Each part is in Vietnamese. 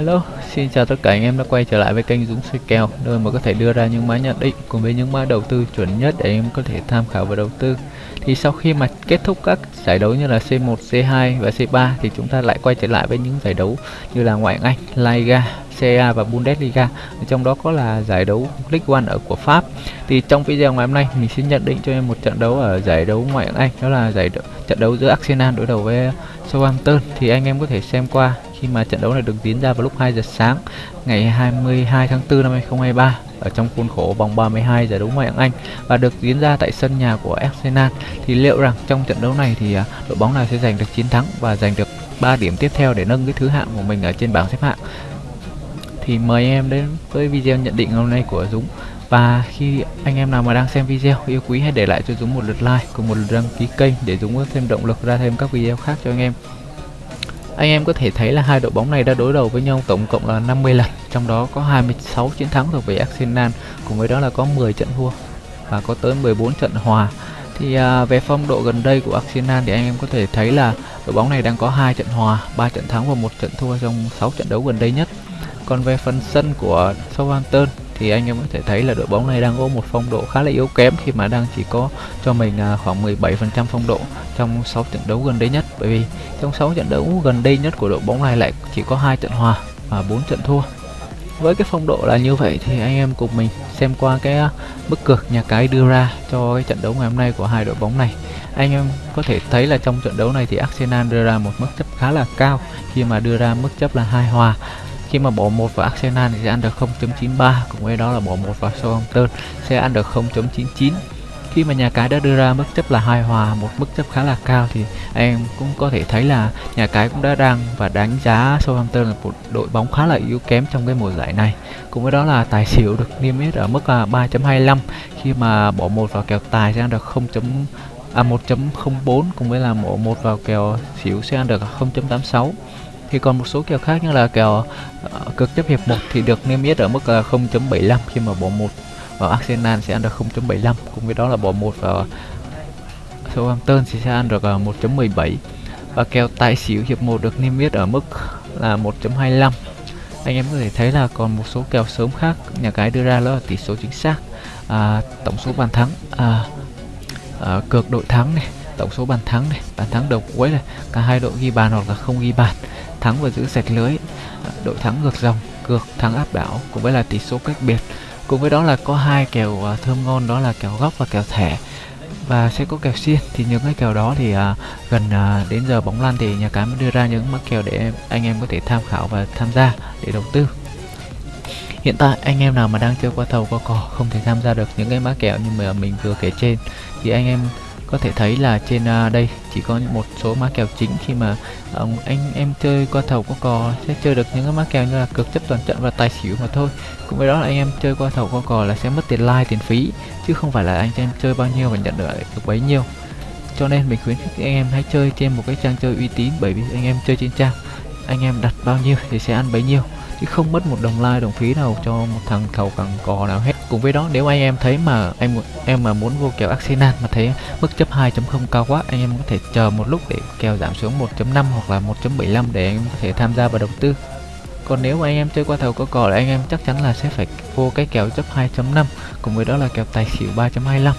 Hello, xin chào tất cả anh em đã quay trở lại với kênh Dũng soi kèo nơi mà có thể đưa ra những mã nhận định cùng với những mã đầu tư chuẩn nhất để anh em có thể tham khảo và đầu tư. Thì sau khi mà kết thúc các giải đấu như là C1, C2 và C3 thì chúng ta lại quay trở lại với những giải đấu như là ngoại hạng Anh, La Liga, CA và Bundesliga. Trong đó có là giải đấu League One ở của Pháp. Thì trong video ngày hôm nay mình xin nhận định cho em một trận đấu ở giải đấu ngoại hạng Anh, đó là giải đấu, trận đấu giữa Arsenal đối đầu với Southampton thì anh em có thể xem qua khi mà trận đấu này được diễn ra vào lúc 2 giờ sáng, ngày 22 tháng 4 năm 2023 ở trong khuôn khổ vòng 32 giải đấu ngoại hạng Anh và được diễn ra tại sân nhà của Arsenal, thì liệu rằng trong trận đấu này thì à, đội bóng nào sẽ giành được chiến thắng và giành được 3 điểm tiếp theo để nâng cái thứ hạng của mình ở trên bảng xếp hạng? Thì mời em đến với video nhận định hôm nay của Dũng. Và khi anh em nào mà đang xem video, yêu quý hãy để lại cho Dũng một lượt like cùng một lượt đăng ký kênh để Dũng có thêm động lực ra thêm các video khác cho anh em anh em có thể thấy là hai đội bóng này đã đối đầu với nhau tổng cộng là 50 lần, trong đó có 26 chiến thắng thuộc về Arsenal, cùng với đó là có 10 trận thua và có tới 14 trận hòa. Thì à, về phong độ gần đây của Arsenal thì anh em có thể thấy là đội bóng này đang có hai trận hòa, 3 trận thắng và một trận thua trong 6 trận đấu gần đây nhất. Còn về phần sân của Southampton thì anh em có thể thấy là đội bóng này đang có một phong độ khá là yếu kém khi mà đang chỉ có cho mình à, khoảng 17% phong độ trong 6 trận đấu gần đây nhất. Bởi vì trong 6 trận đấu gần đây nhất của đội bóng này lại chỉ có hai trận hòa và 4 trận thua. Với cái phong độ là như vậy thì anh em cùng mình xem qua cái à, bức cược nhà cái đưa ra cho cái trận đấu ngày hôm nay của hai đội bóng này. Anh em có thể thấy là trong trận đấu này thì Arsenal đưa ra một mức chấp khá là cao. Khi mà đưa ra mức chấp là hai hòa khi mà bỏ một vào Arsenal thì sẽ ăn được 0.93 cùng với đó là bỏ một vào Southampton, sẽ ăn được 0.99 khi mà nhà cái đã đưa ra mức chấp là hai hòa, một mức chấp khá là cao thì em cũng có thể thấy là nhà cái cũng đã đang và đánh giá Southampton là một đội bóng khá là yếu kém trong cái mùa giải này cùng với đó là tài xỉu được niêm yết ở mức là 3.25 khi mà bỏ một vào kèo tài sẽ ăn được 0. À 1.04 cùng với là bỏ một vào kèo xỉu sẽ ăn được 0.86 thì còn một số kèo khác như là kèo uh, cực chấp hiệp 1 thì được niêm yết ở mức là 0.75 khi mà bỏ một và Arsenal sẽ ăn được 0.75 cùng với đó là bỏ một và Southampton thì sẽ ăn được ờ, 1.17 và kèo tài xỉu hiệp 1 được niêm yết ở mức là 1.25 anh em có thể thấy là còn một số kèo sớm khác nhà cái đưa ra đó là tỷ số chính xác à, tổng số bàn thắng à, à, cược đội thắng này tổng số bàn thắng này bàn thắng đầu cuối này cả hai đội ghi bàn hoặc là không ghi bàn thắng và giữ sạch lưới. Đội thắng ngược dòng cược thắng áp đảo cùng với là tỷ số cách biệt. Cùng với đó là có hai kèo uh, thơm ngon đó là kèo góc và kèo thẻ. Và sẽ có kèo xiên thì những cái kèo đó thì uh, gần uh, đến giờ bóng lăn thì nhà cái mới đưa ra những mắc kèo để anh em có thể tham khảo và tham gia để đầu tư. Hiện tại anh em nào mà đang chơi qua thầu qua cò không thể tham gia được những cái mã kèo như mà mình vừa kể trên thì anh em có thể thấy là trên uh, đây chỉ có một số mã kèo chính khi mà um, anh em chơi qua thầu qua cò sẽ chơi được những cái mã kèo như là cực chấp toàn trận và tài xỉu mà thôi. Cũng với đó là anh em chơi qua thầu qua cò là sẽ mất tiền like tiền phí chứ không phải là anh em chơi bao nhiêu và nhận được được bấy nhiêu. Cho nên mình khuyến khích anh em hãy chơi trên một cái trang chơi uy tín bởi vì anh em chơi trên trang anh em đặt bao nhiêu thì sẽ ăn bấy nhiêu chứ không mất một đồng like đồng phí nào cho một thằng thầu cẳng cò nào hết cùng với đó, nếu anh em thấy mà em em mà muốn vô kèo Arsenal mà thấy mức chấp 2.0 cao quá, anh em có thể chờ một lúc để kèo giảm xuống 1.5 hoặc là 1.75 để anh em có thể tham gia vào đầu tư. Còn nếu mà anh em chơi qua thầu có cò là anh em chắc chắn là sẽ phải vô cái kèo chấp 2.5 cùng với đó là kèo tài xỉu 3.25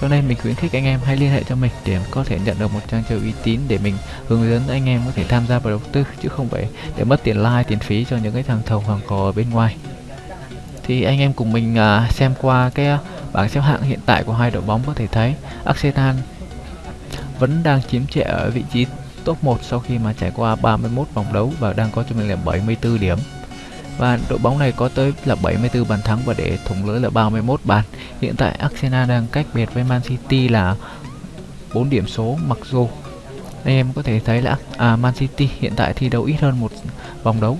cho nên mình khuyến khích anh em hãy liên hệ cho mình để có thể nhận được một trang chơi uy tín để mình hướng dẫn anh em có thể tham gia vào đầu tư, chứ không phải để mất tiền like, tiền phí cho những cái thằng thầu hoàng cò ở bên ngoài thì anh em cùng mình uh, xem qua cái uh, bảng xếp hạng hiện tại của hai đội bóng có thể thấy Arsenal vẫn đang chiếm trệ ở vị trí top 1 sau khi mà trải qua 31 vòng đấu và đang có cho mình là 74 điểm và đội bóng này có tới là 74 bàn thắng và để thủng lưới là 31 bàn. Hiện tại Arsenal đang cách biệt với Man City là 4 điểm số mặc dù anh em có thể thấy là à, Man City hiện tại thi đấu ít hơn một vòng đấu.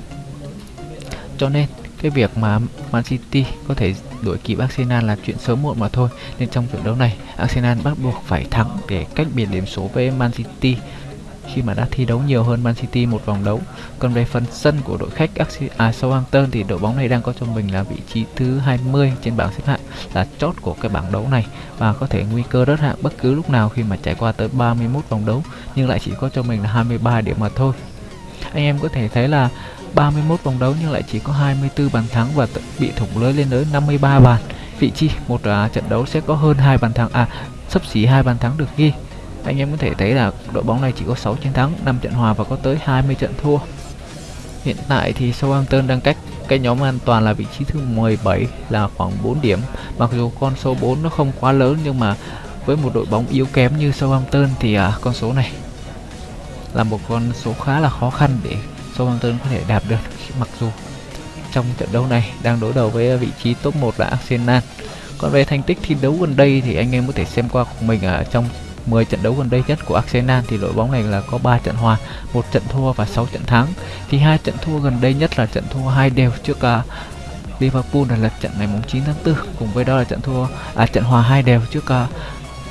Cho nên cái việc mà Man City có thể đuổi kịp Arsenal là chuyện sớm muộn mà thôi nên trong trận đấu này Arsenal bắt buộc phải thắng để cách biệt điểm số với Man City khi mà đã thi đấu nhiều hơn Man City một vòng đấu. Còn về phần sân của đội khách à, Southampton thì đội bóng này đang có cho mình là vị trí thứ 20 trên bảng xếp hạng là chót của cái bảng đấu này và có thể nguy cơ rớt hạng bất cứ lúc nào khi mà trải qua tới 31 vòng đấu nhưng lại chỉ có cho mình là 23 điểm mà thôi. Anh em có thể thấy là 31 vòng đấu nhưng lại chỉ có 24 bàn thắng và bị thủng lưới lên tới 53 bàn. Vị chi một à, trận đấu sẽ có hơn hai bàn thắng à sắp xỉ hai bàn thắng được ghi. Anh em có thể thấy là đội bóng này chỉ có 6 chiến thắng, 5 trận hòa và có tới 20 trận thua. Hiện tại thì Southampton đang cách cái nhóm an toàn là vị trí thứ 17 là khoảng 4 điểm. Mặc dù con số 4 nó không quá lớn nhưng mà với một đội bóng yếu kém như Southampton thì à, con số này là một con số khá là khó khăn để Southampton có thể đạt được mặc dù trong trận đấu này đang đối đầu với ờ, vị trí top 1 là Arsenal. Còn về thành tích thi đấu gần đây thì anh em có thể xem qua của mình ở trong 10 trận đấu gần đây nhất của Arsenal thì đội bóng này là có 3 trận hòa, một trận thua và 6 trận thắng. Thì hai trận thua gần đây nhất là trận thua hai đều trước uh, Liverpool là lượt trận ngày 9 tháng 4 cùng với đó là trận thua à trận hòa hai đều trước uh,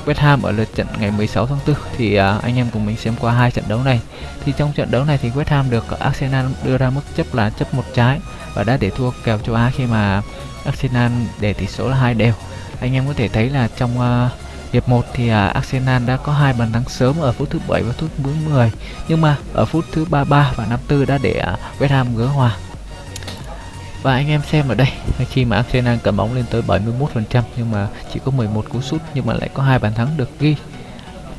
West Ham ở lượt trận ngày 16 tháng 4 thì uh, anh em cùng mình xem qua hai trận đấu này. Thì trong trận đấu này thì West Ham được Arsenal đưa ra mức chấp là chấp một trái và đã để thua kèo châu Á khi mà Arsenal để tỷ số là hai đều. Anh em có thể thấy là trong uh, hiệp 1 thì uh, Arsenal đã có hai bàn thắng sớm ở phút thứ 7 và phút thứ 10 nhưng mà ở phút thứ 33 và 54 đã để uh, West Ham gỡ hòa và anh em xem ở đây, khi mà Arsenal cầm bóng lên tới 71% nhưng mà chỉ có 11 cú sút, nhưng mà lại có hai bàn thắng được ghi.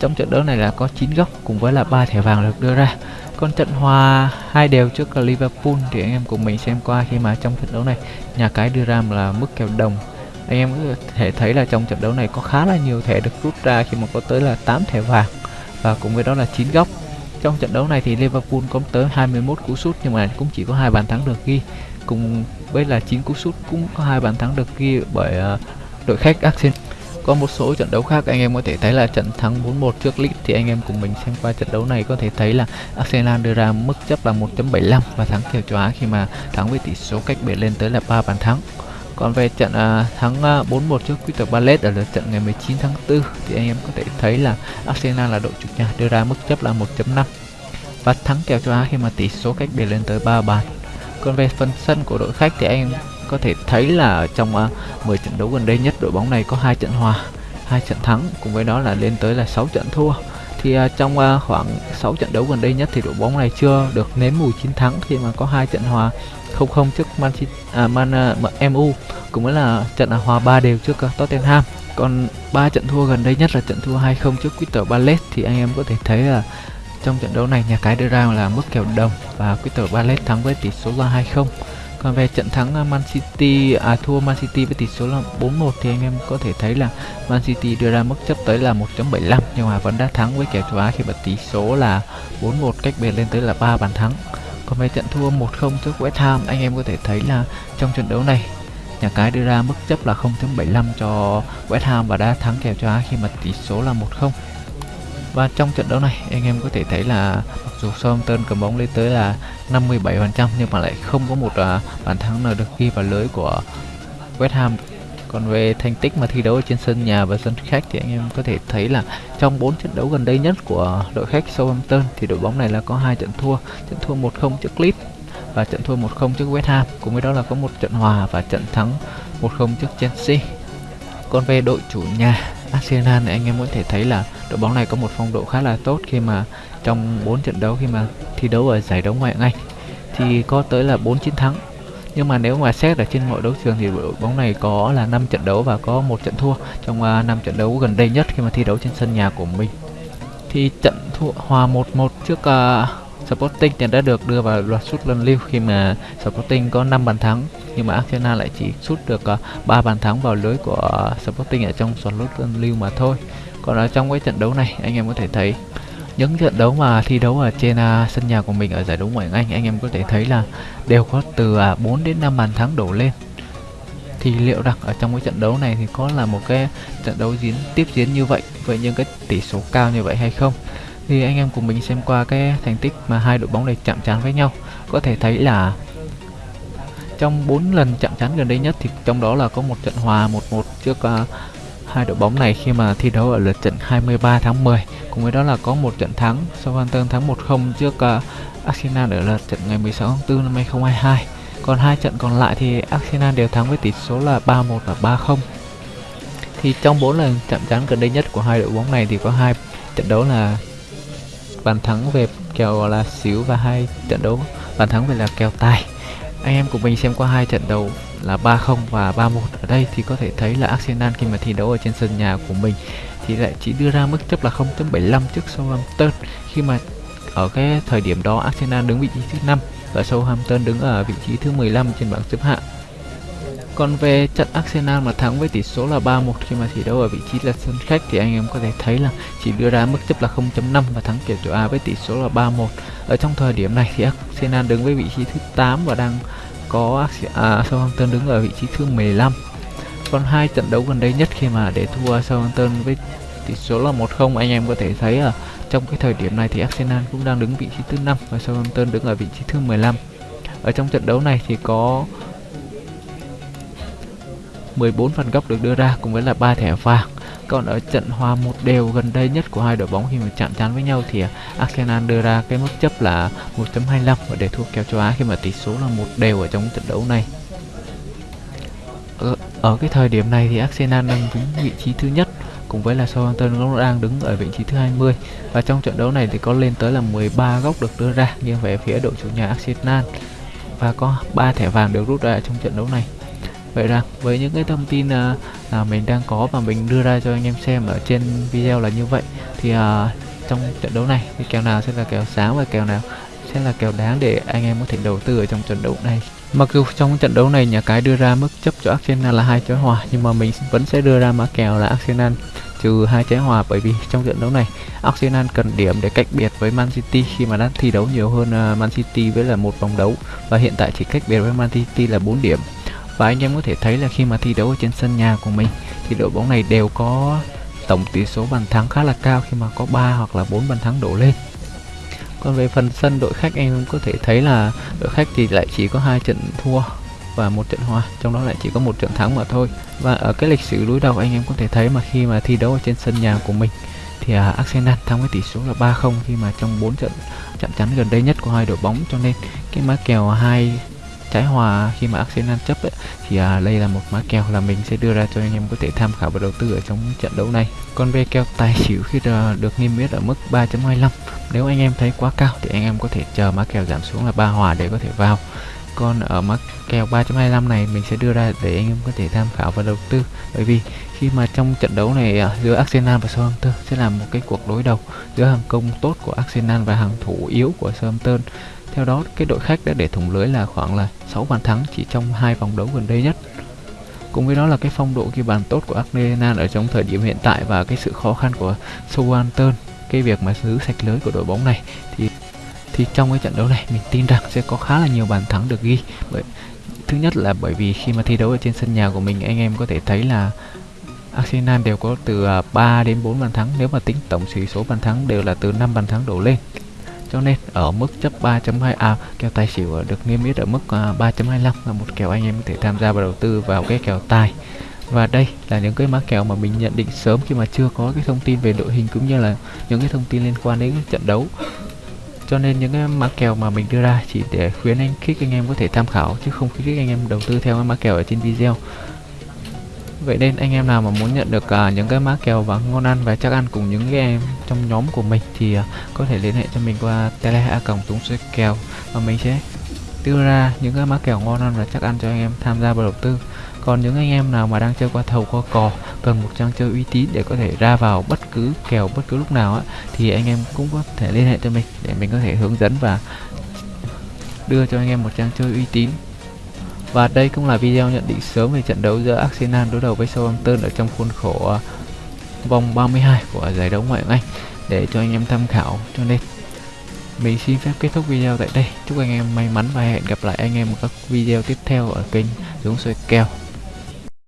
Trong trận đấu này là có 9 góc cùng với là ba thẻ vàng được đưa ra. Còn trận hòa hai đều trước Liverpool thì anh em cùng mình xem qua khi mà trong trận đấu này, nhà cái đưa ra là mức kèo đồng. Anh em có thể thấy là trong trận đấu này có khá là nhiều thẻ được rút ra khi mà có tới là 8 thẻ vàng và cùng với đó là 9 góc. Trong trận đấu này thì Liverpool có tới 21 cú sút nhưng mà cũng chỉ có hai bàn thắng được ghi cùng với là 9 cú sút cũng có hai bàn thắng được ghi bởi uh, đội khách Arsenal. Có một số trận đấu khác anh em có thể thấy là trận thắng 4-1 trước Leeds thì anh em cùng mình xem qua trận đấu này có thể thấy là Arsenal đưa ra mức chấp là 1.75 và thắng kèo châu Á khi mà thắng với tỷ số cách biệt lên tới là 3 bàn thắng. Còn về trận uh, thắng à, uh, 4-1 trước Crystal Palace ở lượt trận ngày 19 tháng 4 thì anh em có thể thấy là Arsenal là đội chủ nhà đưa ra mức chấp là 1.5 và thắng kèo châu Á khi mà tỷ số cách biệt lên tới 3 bàn. Còn về phần sân của đội khách thì anh có thể thấy là trong à, uh, 10 trận đấu gần đây nhất đội bóng này có hai trận hòa, hai trận thắng cùng với đó là lên tới là 6 trận thua. Thì uh, trong uh, khoảng 6 trận đấu gần đây nhất thì đội bóng này chưa được nếm mùi chiến thắng khi mà có hai trận hòa 0-0 trước Man City, à, Man à, uh, MU cũng mới là trận hòa 3 đều trước uh, Tottenham. Còn ba trận thua gần đây nhất là trận thua 2-0 trước Crystal Palace thì anh em có thể thấy là trong trận đấu này nhà cái đưa ra là mức kèo đồng và Crystal Palace thắng với tỷ số là 2-0. Còn về trận thắng ờ, Man City à thua Man City với tỷ số là 4-1 thì anh em có thể thấy là Man City đưa ra mức chấp tới là 1.75 nhưng mà vẫn đã thắng với kèo châu Á khi mà tỷ số là 4-1 cách biệt lên tới là 3 bàn thắng. Còn về trận thua 1-0 trước West Ham anh em có thể thấy là trong trận đấu này nhà cái đưa ra mức chấp là 0.75 cho West Ham và đã thắng kèo cho Á khi mà tỷ số là 1-0. Và trong trận đấu này anh em có thể thấy là mặc dù Southampton cầm bóng lên tới là 57% nhưng mà lại không có một uh, bàn thắng nào được ghi vào lưới của West Ham. Còn về thành tích mà thi đấu ở trên sân nhà và sân khách thì anh em có thể thấy là trong 4 trận đấu gần đây nhất của đội khách Southampton thì đội bóng này là có hai trận thua, trận thua 1-0 trước Leeds và trận thua 1-0 trước West Ham, cùng với đó là có một trận hòa và trận thắng 1-0 trước Chelsea. Còn về đội chủ nhà Arsenal thì anh em có thể thấy là đội bóng này có một phong độ khá là tốt khi mà trong 4 trận đấu khi mà thi đấu ở giải đấu ngoại hạng Anh. Thì có tới là 4 chiến thắng nhưng mà nếu mà xét ở trên mọi đấu trường thì đội bóng này có là 5 trận đấu và có một trận thua trong à, uh, 5 trận đấu gần đây nhất khi mà thi đấu trên sân nhà của mình thì trận thua hòa 1-1 trước uh, Sporting thì đã được đưa vào loạt sút luân lưu khi mà Sporting có 5 bàn thắng nhưng mà Arsenal lại chỉ sút được à, uh, 3 bàn thắng vào lưới của uh, Sporting ở trong loạt sút luân lưu mà thôi. Còn ở trong cái trận đấu này anh em có thể thấy những trận đấu mà thi đấu ở trên uh, sân nhà của mình ở giải đấu ngoại hạng Anh anh em có thể thấy là đều có từ à, uh, 4 đến 5 bàn thắng đổ lên. Thì liệu rằng ở trong cái trận đấu này thì có là một cái trận đấu diễn tiếp diễn như vậy với những cái tỷ số cao như vậy hay không? Thì anh em cùng mình xem qua cái thành tích mà hai đội bóng này chạm trán với nhau. Có thể thấy là trong 4 lần chạm trán gần đây nhất thì trong đó là có một trận hòa 1-1 trước uh, hai đội bóng này khi mà thi đấu ở lượt trận 23 tháng 10 cùng với đó là có một trận thắng Southampton thắng 1-0 trước uh, Arsenal ở lượt trận ngày 16 tháng 4 năm 2022 còn hai trận còn lại thì Arsenal đều thắng với tỷ số là 3-1 và 3-0 thì trong bốn lần chạm trán gần đây nhất của hai đội bóng này thì có hai trận đấu là bàn thắng về kèo là xíu và hai trận đấu bàn thắng về là kèo tài. Anh em cùng mình xem qua hai trận đấu là 3-0 và 3-1 ở đây thì có thể thấy là Arsenal khi mà thi đấu ở trên sân nhà của mình thì lại chỉ đưa ra mức chấp là 0.75 trước Southampton khi mà ở cái thời điểm đó Arsenal đứng vị trí thứ 5 và Southampton đứng ở vị trí thứ 15 trên bảng xếp hạng. Còn về trận Arsenal mà thắng với tỷ số là 3-1 khi mà thi đấu ở vị trí là sân khách thì anh em có thể thấy là chỉ đưa ra mức chấp là 0.5 và thắng kèo chỗ A với tỷ số là 3-1. Ở trong thời điểm này thì Arsenal đứng với vị trí thứ 8 và đang có à, Southampton đứng ở vị trí thứ 15. Còn hai trận đấu gần đây nhất khi mà để thua Southampton với tỷ số là 1-0 anh em có thể thấy ở trong cái thời điểm này thì Arsenal cũng đang đứng vị trí thứ 5 và Southampton đứng ở vị trí thứ 15. Ở trong trận đấu này thì có 14 phần góc được đưa ra cùng với là ba thẻ vàng. Còn ở trận hòa một đều gần đây nhất của hai đội bóng khi mà chạm trán với nhau thì à, Arsenal đưa ra cái mức chấp là 1.25 và để thua kèo châu Á khi mà tỷ số là một đều ở trong trận đấu này. Ở, ở cái thời điểm này thì Arsenal đang đứng vị trí thứ nhất cùng với là Southampton cũng đang đứng ở vị trí thứ 20 và trong trận đấu này thì có lên tới là 13 góc được đưa ra nghiêng về phía đội chủ nhà Arsenal và có 3 thẻ vàng được rút ra trong trận đấu này vậy rằng với những cái thông tin uh, là mình đang có và mình đưa ra cho anh em xem ở trên video là như vậy. Thì à, trong trận đấu này thì kèo nào sẽ là kèo sáng và kèo nào sẽ là kèo đáng để anh em có thể đầu tư ở trong trận đấu này? Mặc dù trong trận đấu này nhà cái đưa ra mức chấp cho Arsenal là hai trái hòa nhưng mà mình vẫn sẽ đưa ra mã kèo là Arsenal trừ hai trái hòa bởi vì trong trận đấu này Arsenal cần điểm để cách biệt với Man City khi mà đang thi đấu nhiều hơn à, Man City với là một vòng đấu. Và hiện tại chỉ cách biệt với Man City là 4 điểm và anh em có thể thấy là khi mà thi đấu ở trên sân nhà của mình thì đội bóng này đều có tổng tỷ số bàn thắng khá là cao khi mà có 3 hoặc là 4 bàn thắng đổ lên. Còn về phần sân đội khách anh em có thể thấy là đội khách thì lại chỉ có hai trận thua và một trận hòa trong đó lại chỉ có một trận thắng mà thôi. Và ở cái lịch sử đối đầu anh em có thể thấy mà khi mà thi đấu ở trên sân nhà của mình thì uh, Arsenal thắng với tỷ số là 3-0 khi mà trong 4 trận chạm chắn gần đây nhất của hai đội bóng. Cho nên cái mã kèo hai trái hòa khi mà Arsenal chấp ấy, thì à, đây là một mã kèo là mình sẽ đưa ra cho anh em có thể tham khảo và đầu tư ở trong trận đấu này. Con ve kèo tài xỉu khi được niêm yết ở mức 3.25 nếu anh em thấy quá cao thì anh em có thể chờ mã kèo giảm xuống là ba hòa để có thể vào. Còn ở mã kèo 3.25 này mình sẽ đưa ra để anh em có thể tham khảo và đầu tư bởi vì khi mà trong trận đấu này à, giữa Arsenal và Southampton sẽ là một cái cuộc đối đầu giữa hàng công tốt của Arsenal và hàng thủ yếu của Southampton theo đó, cái đội khách đã để thủng lưới là khoảng là 6 bàn thắng chỉ trong hai vòng đấu gần đây nhất. Cùng với đó là cái phong độ ghi bàn tốt của Arsenal ở trong thời điểm hiện tại và cái sự khó khăn của Southampton, cái việc mà giữ sạch lưới của đội bóng này thì thì trong cái trận đấu này mình tin rằng sẽ có khá là nhiều bàn thắng được ghi. Bởi thứ nhất là bởi vì khi mà thi đấu ở trên sân nhà của mình anh em có thể thấy là Arsenal đều có từ à, 3 đến 4 bàn thắng nếu mà tính tổng sĩ số bàn thắng đều là từ 5 bàn thắng đổ lên cho nên ở mức chấp 3.2 à kèo tài xỉu được niêm yết ở mức à, 3.25 là một kèo anh em có thể tham gia và đầu tư vào cái kèo tài. Và đây là những cái mã kèo mà mình nhận định sớm khi mà chưa có cái thông tin về đội hình cũng như là những cái thông tin liên quan đến trận đấu. Cho nên những cái mã kèo mà mình đưa ra chỉ để khuyến anh khích anh em có thể tham khảo, chứ không khuyến khích anh em đầu tư theo cái mã kèo ở trên video. Vậy nên anh em nào mà muốn nhận được uh, những cái mã kèo và ngon ăn và chắc ăn cùng những cái em trong nhóm của mình thì uh, có thể liên hệ cho mình qua tele a cổng túng xoay kèo và mình sẽ đưa ra những cái mã kèo ngon ăn và chắc ăn cho anh em tham gia vào đầu tư. Còn những anh em nào mà đang chơi qua thầu qua cò cần một trang chơi uy tín để có thể ra vào bất cứ kèo bất cứ lúc nào á thì anh em cũng có thể liên hệ cho mình để mình có thể hướng dẫn và đưa cho anh em một trang chơi uy tín và đây cũng là video nhận định sớm về trận đấu giữa Arsenal đối đầu với Southampton ở trong khuôn khổ ờ, vòng 32 của giải đấu ngoại hạng Anh để cho anh em tham khảo. Cho nên, mình xin phép kết thúc video tại đây. Chúc anh em may mắn và hẹn gặp lại anh em ở các video tiếp theo ở kênh Dũng Soi Kèo.